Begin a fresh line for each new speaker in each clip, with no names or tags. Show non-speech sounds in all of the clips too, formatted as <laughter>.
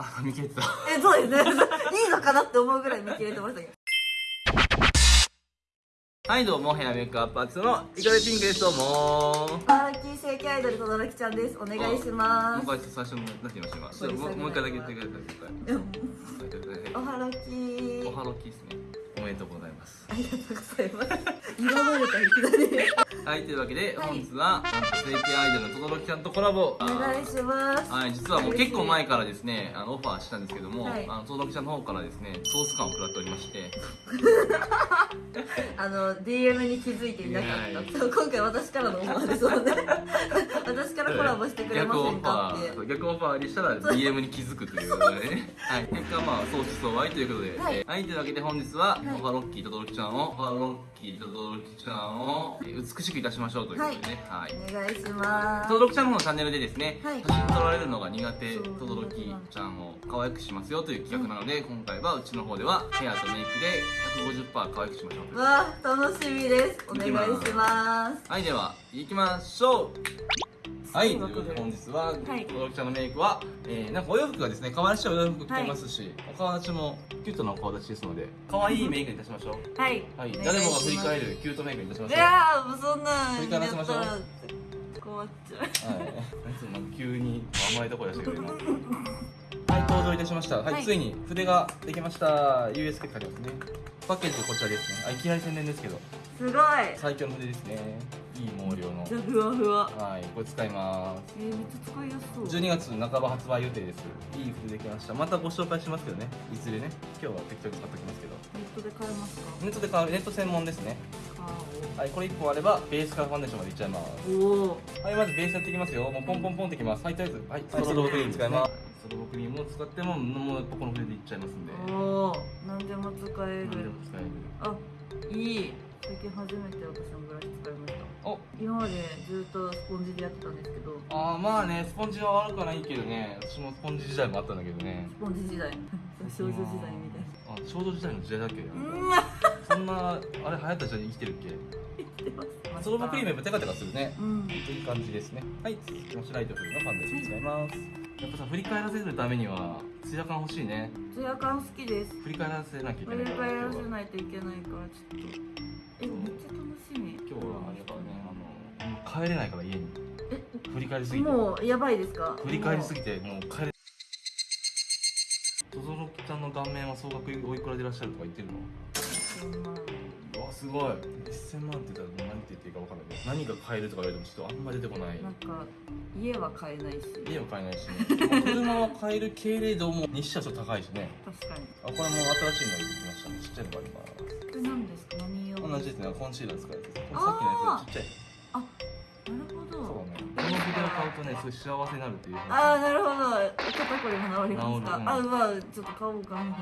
あ見切れてた
えそうですね。<laughs> いいのかなって思うぐらい見切れてましたけど。
はいどうもヘアメイクアップアーティストのイカレピンクですどうも。
パーキー正規アイドルとどろきちゃんです。お願いしま
もう一回最初の何て言いました今。もう一回だけ言ってください
おはろき。
おはろきですね。おめでとうございます。
ありがとうございます。<laughs> 色のれたいきなり
はいというわけで、
はい。
本日はなんと正規アイドルの轟ちゃんとコラボ。
お願いします。
はい、実はもう結構前からですね、あのオファーしたんですけども、
はい。
あの、轟ちゃんの方からですね、ソース感を食らっておりまして、<laughs>
あの DM に気づいていなかった。今回私からのオファーですもんね。<laughs> 私からコラボしてくれませんかって
逆オファー、逆オファーにしたら DM に気づくということでね。<laughs> はい、結果まあ、相思相愛ということで、
はい。
えーはい、というわけで本日は、
はい。
オファロッキーと轟ちゃんを、オファロッキーと轟ちゃんを、えー美しくいたしましょうということでね、はい。
お願いします。
とどろきちゃんの方のチャンネルでですね、
はい。
写真撮られるのが苦手とどろきちゃんを可愛くしますよという企画なので、今回はうちの方ではヘアとメイクで150%可愛くしましょう
わあ楽しみです。お願いします。
はいでは行きましょうはい、本日は、
はい
とどろきちゃんのメイクは、えー、なんかお洋服がですね、可愛らしいお洋服着てますし、お顔立ちもキュートなお顔立ちですので、可愛いメイクにいたしましょう。
はい
はい、誰もが振り返るキュートメイクにいたしまし
い
ょう。は
やーもうそんなん
振り返らせましょう
困っちゃう
い。何つうのなんか急に甘いところでしたけど今。はい、登場いたしました。はい、
はい
ついに筆ができました。US って書いてますね。パッケージこちらですね。あ、いきなり宣伝ですけど、
すごい
最強の筆ですね。いい毛量の。
じゃあふわふわ。
はい、これ使います。
えー、めっちゃ使いやすそう。
12月半ば発売予定ですいい筆できました。またご紹介しますけどね。いずれね。今日は適当に使っておきますけど。
ネットで買えますか？
ネットで買うネット専門ですね。はいこれ1本あればベースからファンデーションまでいっちゃいます。
おお
はいまずベースやっていきますよ。もうポンポンポンってきます。はいとりあえず。はいストロボクリーム使います。ストロボクリームを使ってももうやっぱこの筆でいっちゃいますんで。
おお何でも使え
何で
る
も使える。
あいい。最近初めて私もブラシ使いました。
お
今までずっとスポンジでやってたんですけど。
あーまあねスポンジは悪くはないけどね。私もスポンジ時代もあったんだけどね。
スポンジ時代。<laughs> 少女時代みたい
あ少女時代の時代だっけ？そんなあれ流行った時代に生きてるっけ？
言ってます。
ストロボクリームやっぱテカテカするね。
うん。
いい感じですね。はい。続きましてライトフルのファンデーション使い。ますやっぱさ振り返らせるためにはツヤ感欲しいね。
ツヤ感好きです。
振り返らせなきゃいけないから
からせないといけないからちょっと
帰れないから家に。
え？
振り返りすぎて。
もうやばいですか？
振り返りすぎてもう帰れ。とぞろきちゃんの顔面は総額おいくらでいらっしゃるとか言ってるの？
そんな
うわすごい。1000万って言ったら何て言っていいか分からない。けど何が買えるとか言われてもちょっとあんま出てこない。
なんか家は買えないし。
家は買えないし、車は買えるけれども日車ちょっと高いしね。
確かに。
あこれも新しいの出てきましたね。ちっちゃいのがあります。
これ何ですか？何用？
同じですね。コンシーラー使うやつです。これ
あー
さっきのやつちっちゃいこの筆を買うとねすごい幸せになるっていう
ああなるほど。肩こりも治りますか
治るうん
あまあちょっと買おうか。な <laughs>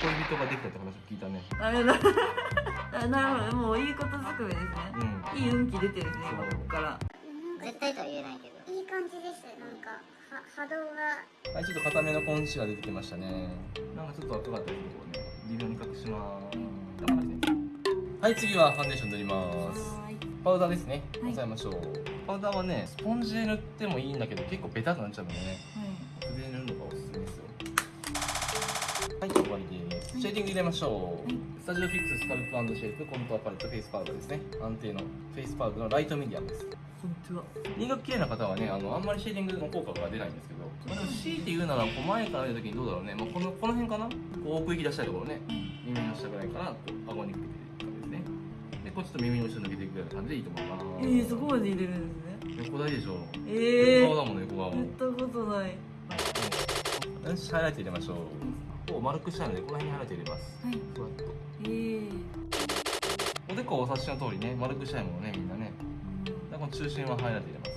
恋人ができたって話を聞いたね。<laughs>
あれなあなるほど。もういいことずくめですね。
うん。
いい運気出てるね今ここから。
絶対とは言えないけどいい感じですなんかは波動が。
はいちょっと固めのコンシーラー出てきましたね。なんかちょっと赤かったりとこね。微妙に隠します。はい次はファンデーション塗ります。
はーい
パウダーですね。
はい。
押さえましょう。パウダーはねスポンジで塗ってもいいんだけど結構ベタっとなっちゃうのでね。
はい。
筆で塗るのがおすすめですよ。はい終わりです。シェーディング入れましょう、
はい。
スタジオフィックススカルプシェイプコントアパレットフェイスパウダーですね。安定のフェイスパウダーのライトミディアムです。
本当は。
輪郭綺麗な方はねあのあんまりシェーディングの効果が出ないんですけど、まあ、でも強いて言うならこう前から見た時にどうだろうね、まあ、このこの辺かな？こう奥行き出したいところね。耳の下ぐらいからこう顎にかけてこうちょっと耳の後ろ抜けていくような感じでいいと思います
えー、そこまで入れるんですね。
横顔でしょ。
ええー、
横顔だもんね横顔。
やったことない。
よしハイライト入れましょうこう丸くしたいのでこの辺にハイライト入れます。
はい。
ふわっと。
えー、
おでこはお察しの通りね丸くしたいものねみんなね。でこの中心はハイライト入れます。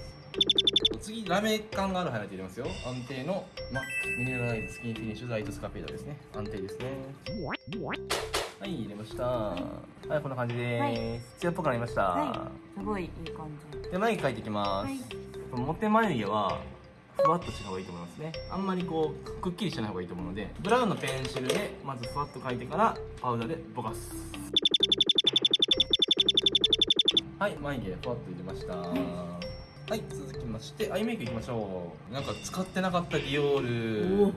次ラメ感があるハイライト入れますよ。安定の MACミネラライズスキンフィニッシュライトスカペードですね。安定ですねはい入れました。はいこんな感じです、
はい。
艶っぽくなりました、
はすごいいい感じ。
で眉毛描いていきます、
はい。
このモテ眉毛はふわっとした方がいいと思いますね。あんまりこうくっきりしない方がいいと思うのでブラウンのペンシルでまずふわっと描いてからパウダーでぼかす。はい眉毛ふわっと入れました、はい続きましてアイメイクいきましょう。なんか使ってなかったディオ
お
ール。
おこ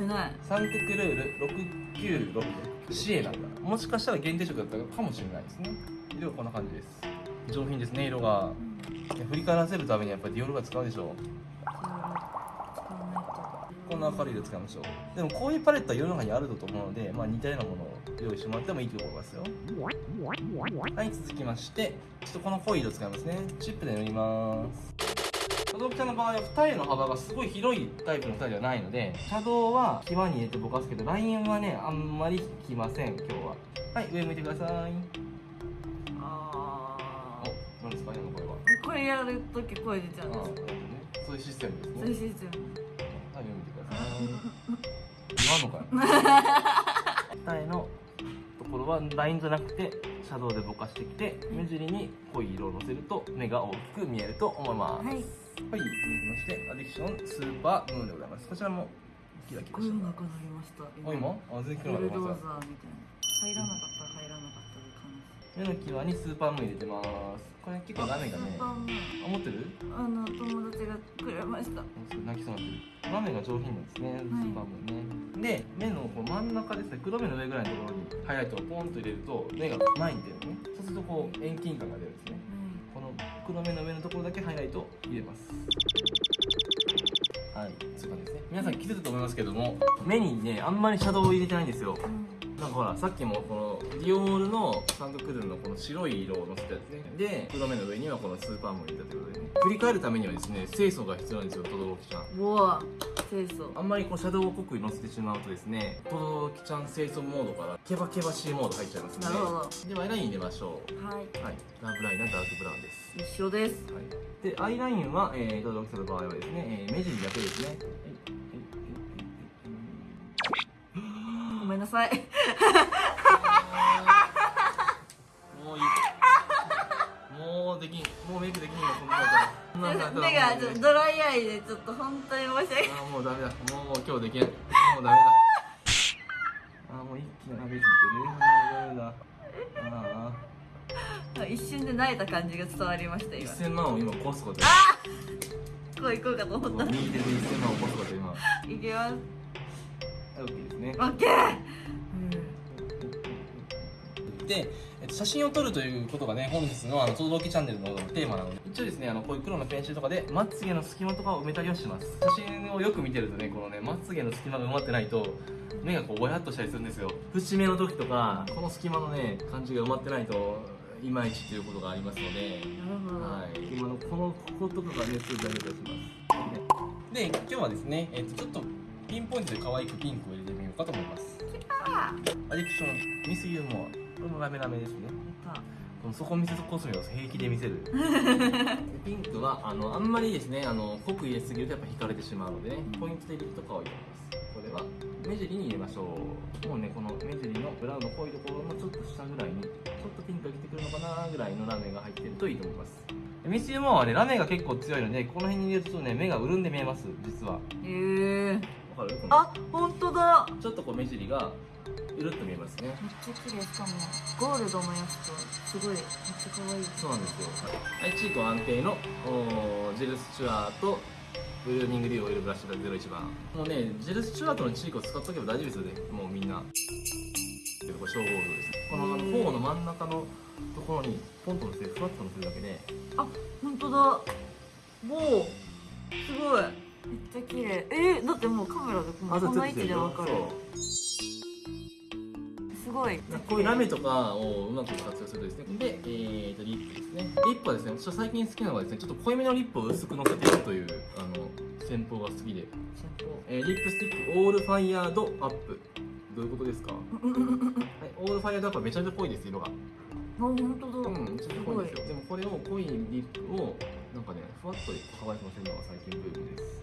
れない。
サンククルール696シエなんだ。もしかしたら限定色だったかもしれないですね。色はこんな感じです。上品ですね色が。振り返らせるためにやっぱりディオールが使うでしょこんな明るい色使いましょう。でもこういうパレットは世の中にあると思うので、まあ、似たようなものを用意してもらってもいいと思いますよ。はい続きましてちょっとこの濃い色使いますね。チップで塗ります。シャドウちゃんの場合は二重の幅がすごい広いタイプの二重ではないのでシャドウは際に入れてぼかすけどラインはねあんまり引きません今日は。はい上向いてください。
あ
お何ですか今の声は。
ーこれやるとき声出ちゃうん
あ
です
ね。そういうシステムですね。
そういうシステム。
はい、読みてください。言わんのかよ。はラインじゃなくてシャドウでぼかしてきて目尻に濃い色をのせると目が大きく見えると思います。
はい
はい、続きましてアディクションスーパームーンでございます。こちらもキラキラ
声
して
くなりました
す。あ、今？あ、全然黒くなりまし
ザーみたいな入らなかったら入らなかったで感
た。目の際にスーパームーン入れてます。これ結構ラメがねあ持ってる？
あのがくれました
泣きそうになってる。ラメが上品なんですね、スーパームね。で、目のこう真ん中ですね、黒目の上ぐらいのところにハイライトをポンと入れると目が前に出るね。そうするとこう遠近感が出るんですね。この黒目の上のところだけハイライトを入れます。はい、そういう感じですね。皆さん気づくと思いますけども、目にね、あんまりシャドウを入れてないんですよ。なんかほら、さっきもこのディオールのサンドクルーのこの白い色をのせたやつね。で、黒目の上にはこのスーパームーンを入れたということでね。振り返るためにはですね、清楚が必要なんですよ、トドロキちゃん。
うわ清楚
あんまりこうシャドウを濃くのせてしまうとですね、トドロキちゃん清楚モードからケバケバしいモード入っちゃいますので。
なるほど
では、アイライン入れましょう。
はい
はい、ラブライナーダークブラウンです。
一緒です
はい、でアイラインは、えー、と、ドキさんの場合はですね、えー目尻だけですね。はい
めんなさい
もういい。もうできん。もうメイクできんよ、そんなこと。
目がちょっとドライアイでちょっと本当に申し訳ない
もうダメだ。もう今日できない。もうダメだ。あーもう一気に上げすぎてね。もうダメだ。ああ。
一瞬で慣れた感じが伝わりました今
1000万を今起こすこと。
こう行こうかと思った
右手で1000万を起こすこと今。はい
いきます
オッケーですね。
オ。ッケー。
で、えっと、写真を撮るということがね本日のあの「とどろきチャンネル」のテーマなので。一応ですねあのこういう黒のペンシルとかでまつげの隙間とかを埋めたりはします。写真をよく見てるとねこのねまつげの隙間が埋まってないと目がこうぼやっとしたりするんですよ。節目の時とかこの隙間のね感じが埋まってないといまいちということがありますので。はい、今のこのこことかがね、すごい大事だとします。で、今日はですね、えっと、ちょっとピンポイントで可愛くピンクを入れてみようかと思います。
あ
アディクション、ミスユーモア。これもラメラメですね。この底見せコスメを平気で見せる。で <laughs> ピンクは、あの、あんまりですね、あの、濃く入れすぎるとやっぱ引かれてしまうのでね、ポイントでリップとかを入れます。これは、目尻に入れましょう。もうね、この目尻のブラウンの濃いところのちょっと下ぐらいに、ちょっとピンクが来てくるのかなぐらいのラメが入ってるといいと思います。でミスユーモアはね、ラメが結構強いので、この辺に入れるとね、目が潤んで見えます、実は。わ
えー、
かる？この
あ本当だ
ちょっとこう目尻が、うるっと見えますね。
めっちゃ綺麗しかもゴールドのやつとすごいめっちゃ可愛い
そうなんですよ。はい、チーク安定のジェルスチュアートブルーニングリューオイルブラッシュが01番。もうね、ジェルスチュアートのチークを使っとけば大丈夫ですよね。もうみんな。これ小ゴールドです。この頬の真ん中のところにポンと乗せてふわっと乗せるだけで、
あ本当だもうすごいめっちゃ綺麗。えー、だってもうカメラでこん位置でわかる。すごい。
こういうラメとかをうまく活用するとですね。で、えー、とリップですね。リップはですね私は最近好きなのがですねちょっと濃いめのリップを薄くのせていくというあの戦法が好きで、えーリップスティックオールファイヤードアップ。どういうことですか、<laughs> はい、 All Fired Up はめちゃめちゃ濃いです色が。
あ本当だ、
うんめちゃめちゃ濃いんですよ。でもこれを濃いリップをなんかねふわっと可愛くのせるのが最近ブームです。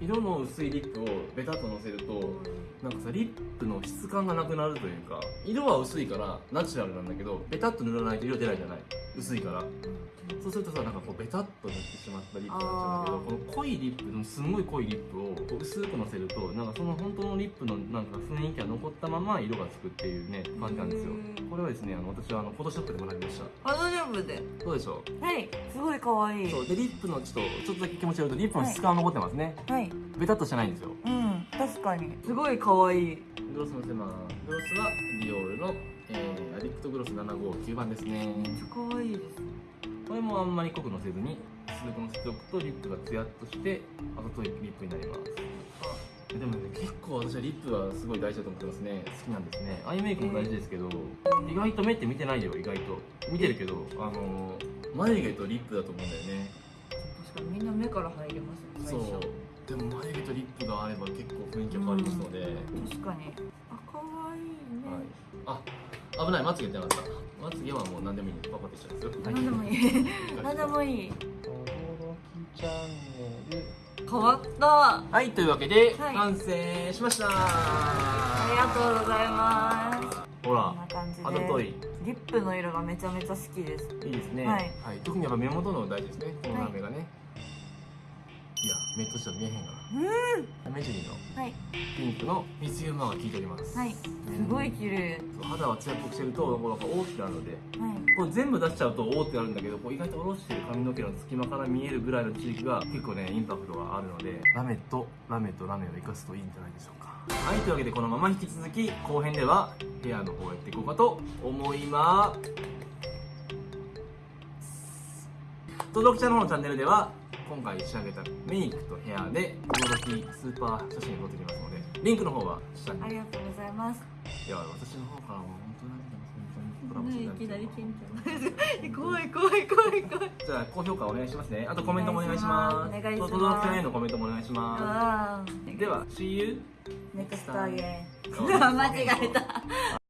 色の薄いリップをベタっとのせるとなんかさリップの質感がなくなるというか色は薄いからナチュラルなんだけどベタっと塗らないと色出ないじゃない薄いから。そうするとさなんかこうベタっと塗ってしまったリップになっちゃうんだけどこの濃いリップのすんごい濃いリップをこう薄くのせるとなんかその本当のリップのなんか雰囲気が残ったまま色がつくっていうね感じなんですよ。これはですねあの私はあのフォトショップで学びました。
ファドジョブで
どうでしょ。
はい。すごい可愛い。う
そうでリップのちょっとちょっとだけ気持ち悪いとリップの質感が残ってますね、
はい
ベタっとしてないんですよ
うん確かに。すごい可愛い。
グロスのせますグロスはディオールの、えーアディクトグロス759番ですね。
めっちゃ可愛いです
これもあんまり濃くのせずに薄くのせておくとリップがツヤっとしてあざといリップになります。でもね結構私はリップはすごい大事だと思ってますね。好きなんですね。アイメイクも大事ですけど意外と目って見てないよ意外と。見てるけどあのー眉毛とリップだと思うんだよね。
確かに。みんな目から入ります
そ
ね最初。
うでも眉毛とリップがあれば結構雰囲気が変わりますので、
確かに。あ可愛いね、
はい、あ危ない。まつげってなかった。まつげはもう何でもいい。んでパパってしちゃうんですよ。
何でもいい。何でもいい。変わった。
はいというわけで、
はい。
完成しました。
ありがとうございます。
ほらあざとい。
リップの色がめちゃめちゃ好きです。
いいですね。
はい。
特にやっぱ目元の大事ですね。このラメがね、い、や目としては見えへんが
うん。
な目尻の
はい。
ピンクの水ユーマが効いております。
はい。すごい綺麗。
肌はツヤっぽくしてるとこうなんか大きくなるので
はい。
これ全部出しちゃうとおーってなるんだけどこう意外と下ろしてる髪の毛の隙間から見えるぐらいの地域が結構ねインパクトがあるのでラメとラメとラメを生かすといいんじゃないでしょうか。はいというわけでこのまま引き続き後編ではヘアの方をやっていこうかと思います。登録者の方のチャンネルでは今回仕上げたメイクとヘアで驚きスーパー写真を撮ってきますのでリンクの方は下に。
ありがとうございます。
いや私の方からも本当い
きなり緊張怖い怖い怖い怖い。
じゃあ高評価お願いしますね。あとコメントもお願いします。
お願いします。
のコメントもお願いしま
あ
す。では、See you
ネクストアゲン
next time. <laughs>
間違えた